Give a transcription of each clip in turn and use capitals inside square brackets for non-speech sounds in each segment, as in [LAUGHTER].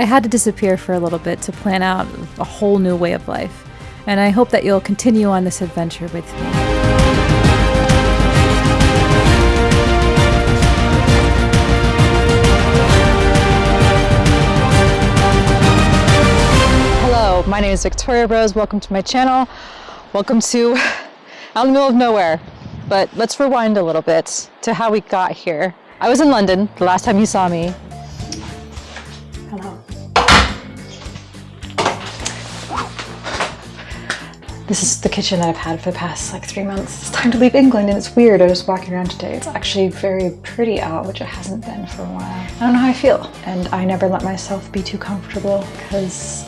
I had to disappear for a little bit to plan out a whole new way of life, and I hope that you'll continue on this adventure with me. Hello, my name is Victoria Rose. Welcome to my channel. Welcome to [LAUGHS] out in the middle of nowhere. But let's rewind a little bit to how we got here. I was in London the last time you saw me. This is the kitchen that I've had for the past like three months. It's time to leave England and it's weird. I was walking around today. It's actually very pretty out, which it hasn't been for a while. I don't know how I feel. And I never let myself be too comfortable because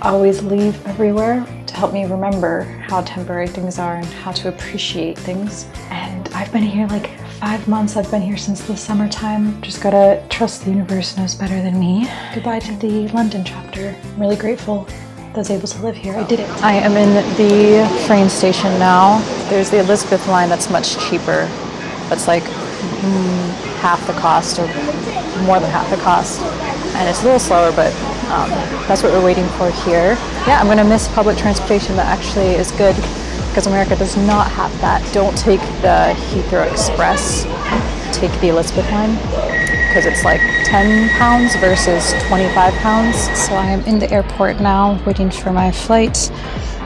I always leave everywhere to help me remember how temporary things are and how to appreciate things. And I've been here like five months. I've been here since the summertime. Just gotta trust the universe knows better than me. Goodbye to the London chapter. I'm really grateful I was able to live here. I did it. I am in the train station now. There's the Elizabeth line that's much cheaper. That's like mm, half the cost or more than half the cost. And it's a little slower, but um, that's what we're waiting for here. Yeah, I'm gonna miss public transportation that actually is good because America does not have that. Don't take the Heathrow Express, take the Elizabeth line because it's like 10 pounds versus 25 pounds. So I am in the airport now waiting for my flight.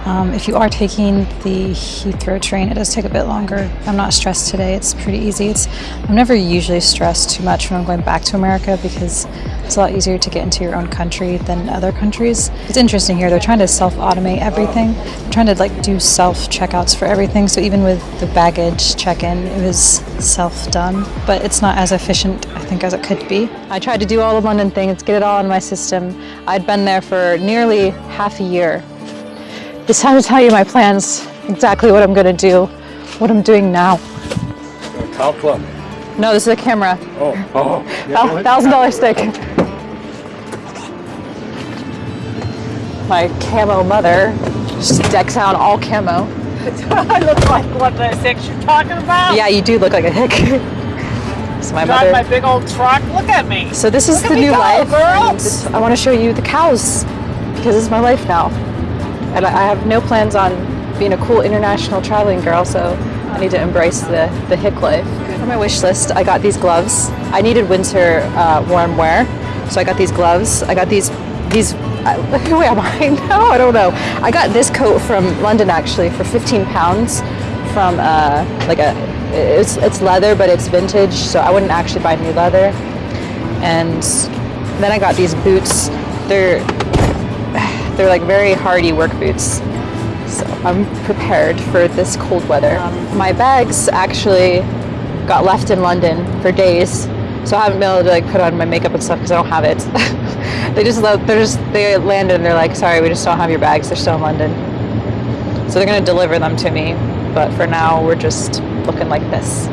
Um, if you are taking the Heathrow train, it does take a bit longer. I'm not stressed today. It's pretty easy. It's, I'm never usually stressed too much when I'm going back to America because it's a lot easier to get into your own country than other countries. It's interesting here. They're trying to self-automate everything. They're trying to like do self-checkouts for everything. So even with the baggage check-in, it was self-done, but it's not as efficient, I think, as it could be. I tried to do all the London things, get it all in my system. I'd been there for nearly half a year it's time to tell you my plans, exactly what I'm gonna do, what I'm doing now. Top club. No, this is a camera. Oh, oh. Yeah, oh, Thousand dollar stick. My camo mother just decks out all camo. [LAUGHS] I look like what the six you're talking about? Yeah, you do look like a hick. so my Drive mother. my big old truck. Look at me. So this is look the new go, life. Girls. I want to show you the cows because it's my life now. And I have no plans on being a cool international traveling girl, so I need to embrace the, the hick life. On my wish list, I got these gloves. I needed winter uh, warm wear, so I got these gloves. I got these, these uh, [LAUGHS] who am I? [LAUGHS] No, I don't know. I got this coat from London actually for 15 pounds from uh, like a, it's, it's leather, but it's vintage, so I wouldn't actually buy new leather. And then I got these boots. They're they're like very hardy work boots. So I'm prepared for this cold weather. Um, my bags actually got left in London for days. So I haven't been able to like put on my makeup and stuff because I don't have it. [LAUGHS] they just they're just they landed and they're like, sorry, we just don't have your bags. They're still in London. So they're gonna deliver them to me. But for now, we're just looking like this.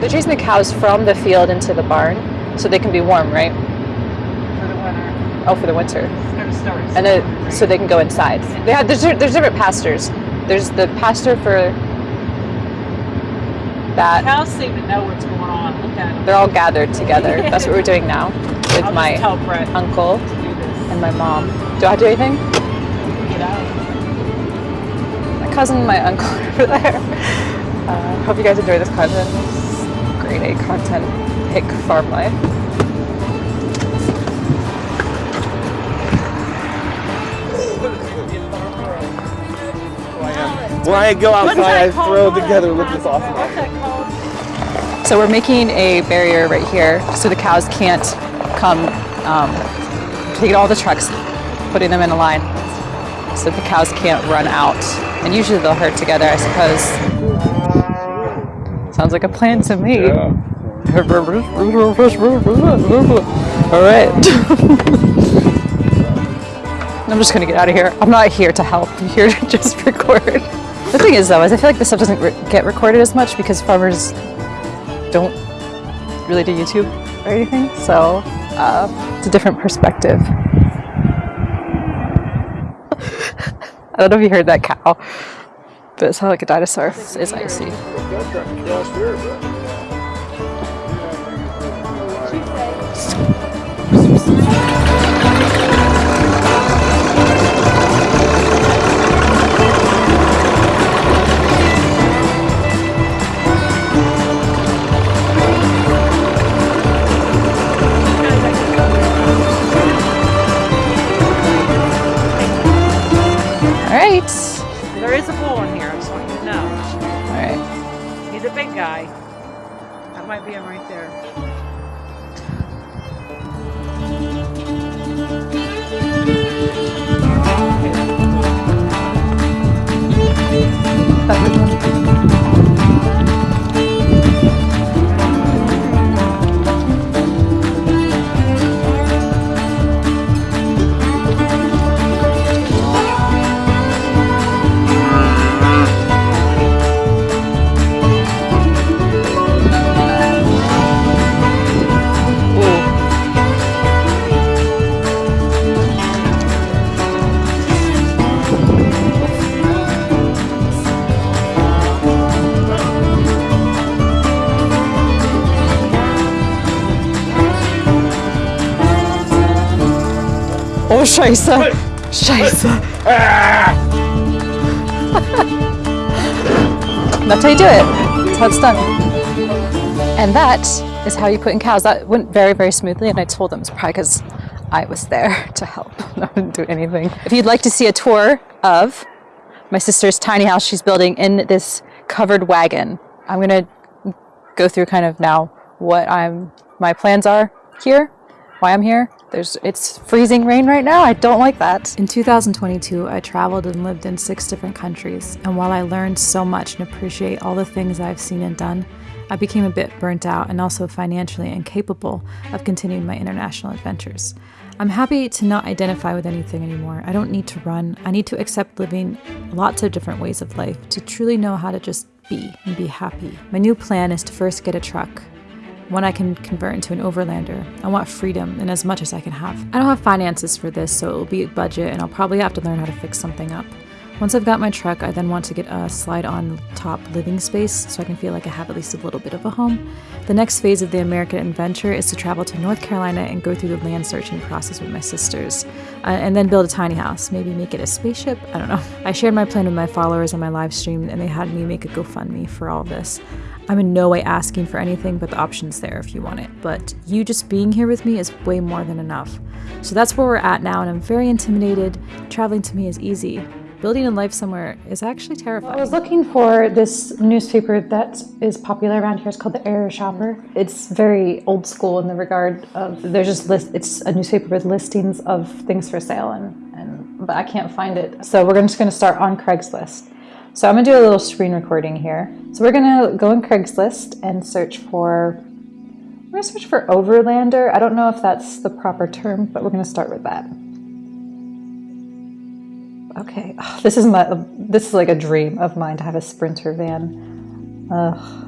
They're chasing the cows from the field into the barn so they can be warm, right? For the winter. Oh, for the winter. And it, so they can go inside. They have there's, there's different pastors. There's the pastor for that. Cows seem to know what's going on. Look at them. They're all gathered together. [LAUGHS] That's what we're doing now with my uncle and my mom. Do I have to do anything? Get out. My cousin and my uncle over there. Uh, hope you guys enjoy this content. This grade A content, hick farm life. When I go outside, I throw together with this awesome. So we're making a barrier right here so the cows can't come, um, taking all the trucks, putting them in a line so the cows can't run out. And usually they'll herd together, I suppose. Sounds like a plan to me. Yeah. [LAUGHS] All right. [LAUGHS] I'm just gonna get out of here. I'm not here to help. I'm here to [LAUGHS] just record. The thing is though, is I feel like this stuff doesn't re get recorded as much because farmers don't really do YouTube or anything. So uh, it's a different perspective. [LAUGHS] I don't know if you heard that cow, but it sounded like a dinosaur. It's icy. That might be him right there. Oh, Scheiße. Scheiße. That's how you do it. That's how it's done. And that is how you put in cows. That went very, very smoothly, and I told them it's probably because I was there [LAUGHS] to help. [LAUGHS] I didn't do anything. If you'd like to see a tour of my sister's tiny house she's building in this covered wagon, I'm gonna go through kind of now what I'm my plans are here, why I'm here. There's it's freezing rain right now. I don't like that. In 2022, I traveled and lived in six different countries, and while I learned so much and appreciate all the things I've seen and done, I became a bit burnt out and also financially incapable of continuing my international adventures. I'm happy to not identify with anything anymore. I don't need to run. I need to accept living lots of different ways of life to truly know how to just be and be happy. My new plan is to first get a truck, one I can convert into an overlander. I want freedom and as much as I can have. I don't have finances for this, so it will be a budget and I'll probably have to learn how to fix something up. Once I've got my truck, I then want to get a slide on top living space so I can feel like I have at least a little bit of a home. The next phase of the American adventure is to travel to North Carolina and go through the land searching process with my sisters, uh, and then build a tiny house, maybe make it a spaceship. I don't know. [LAUGHS] I shared my plan with my followers on my live stream, and they had me make a GoFundMe for all this. I'm in no way asking for anything, but the option's there if you want it. But you just being here with me is way more than enough. So that's where we're at now, and I'm very intimidated. Traveling to me is easy. Building a life somewhere is actually terrifying. I was looking for this newspaper that is popular around here. It's called the Area Shopper. It's very old school in the regard of there's just list. It's a newspaper with listings of things for sale, and and but I can't find it. So we're just going to start on Craigslist. So I'm gonna do a little screen recording here. So we're gonna go on Craigslist and search for, we're gonna search for overlander. I don't know if that's the proper term, but we're gonna start with that. Okay, oh, [SIGHS] this is my, this is like a dream of mine to have a Sprinter van. Ugh.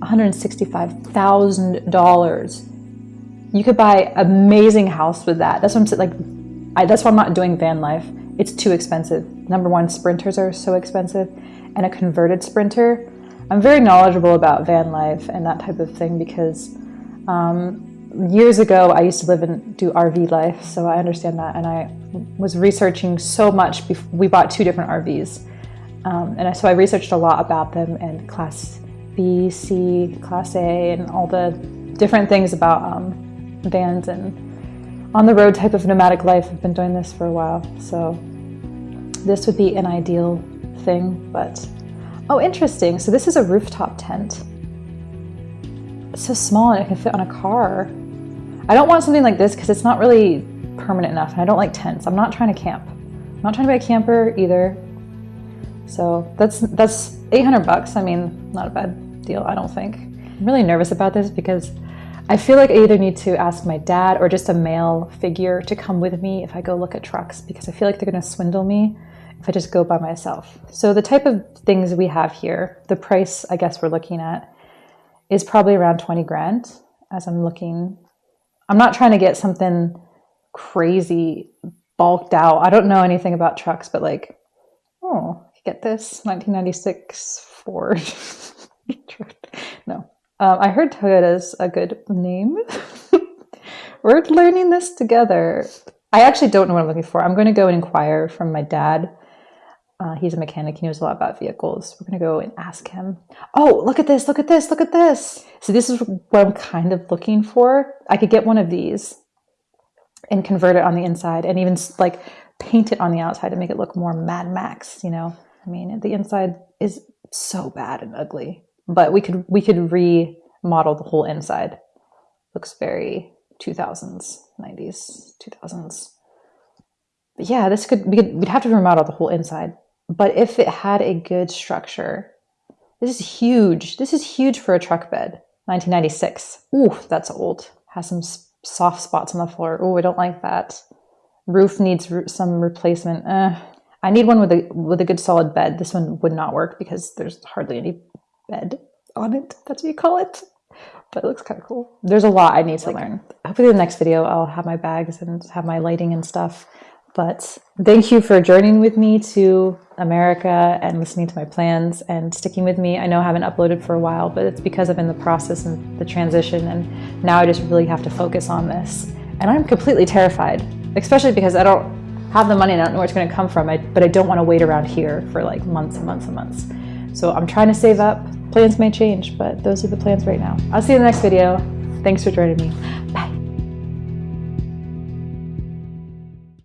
$165,000. You could buy an amazing house with that. That's what I'm saying, like, I, that's why I'm not doing van life it's too expensive. Number one, sprinters are so expensive, and a converted sprinter. I'm very knowledgeable about van life and that type of thing because um, years ago I used to live and do RV life, so I understand that. And I was researching so much. we bought two different RVs, um, and so I researched a lot about them and class B, C, class A, and all the different things about um, vans and on the road type of nomadic life. I've been doing this for a while, so this would be an ideal thing, but oh, interesting. So this is a rooftop tent. It's so small and it can fit on a car. I don't want something like this because it's not really permanent enough and I don't like tents. I'm not trying to camp. I'm not trying to be a camper either. So that's that's 800 bucks. I mean, not a bad deal, I don't think. I'm really nervous about this because I feel like I either need to ask my dad or just a male figure to come with me if I go look at trucks because I feel like they're going to swindle me if I just go by myself. So the type of things we have here, the price I guess we're looking at is probably around 20 grand as I'm looking. I'm not trying to get something crazy bulked out. I don't know anything about trucks, but like, oh, get this 1996 Ford. [LAUGHS] no, um, I heard Toyota's a good name. [LAUGHS] We're learning this together. I actually don't know what I'm looking for. I'm going to go and inquire from my dad uh, he's a mechanic. He knows a lot about vehicles. We're going to go and ask him. Oh, look at this. Look at this. Look at this. So this is what I'm kind of looking for. I could get one of these and convert it on the inside and even like paint it on the outside to make it look more Mad Max, you know? I mean, the inside is so bad and ugly. but we could we could remodel the whole inside. Looks very 2000s, 90s, 2000s. But yeah, this could, we could we'd have to remodel the whole inside. But if it had a good structure, this is huge. This is huge for a truck bed. 1996. Ooh, that's old. Has some soft spots on the floor. Oh, I don't like that. Roof needs some replacement. Eh. I need one with a with a good solid bed. This one would not work because there's hardly any bed on it. That's what you call it. But it looks kind of cool. There's a lot I need to like, learn. Hopefully the next video I'll have my bags and have my lighting and stuff. But thank you for journeying with me to America and listening to my plans and sticking with me. I know I haven't uploaded for a while, but it's because I'm in the process and the transition and now I just really have to focus on this. And I'm completely terrified, especially because I don't have the money and I don't know where it's gonna come from, I, but I don't wanna wait around here for like months and months and months. So I'm trying to save up. Plans may change, but those are the plans right now. I'll see you in the next video. Thanks for joining me. Bye.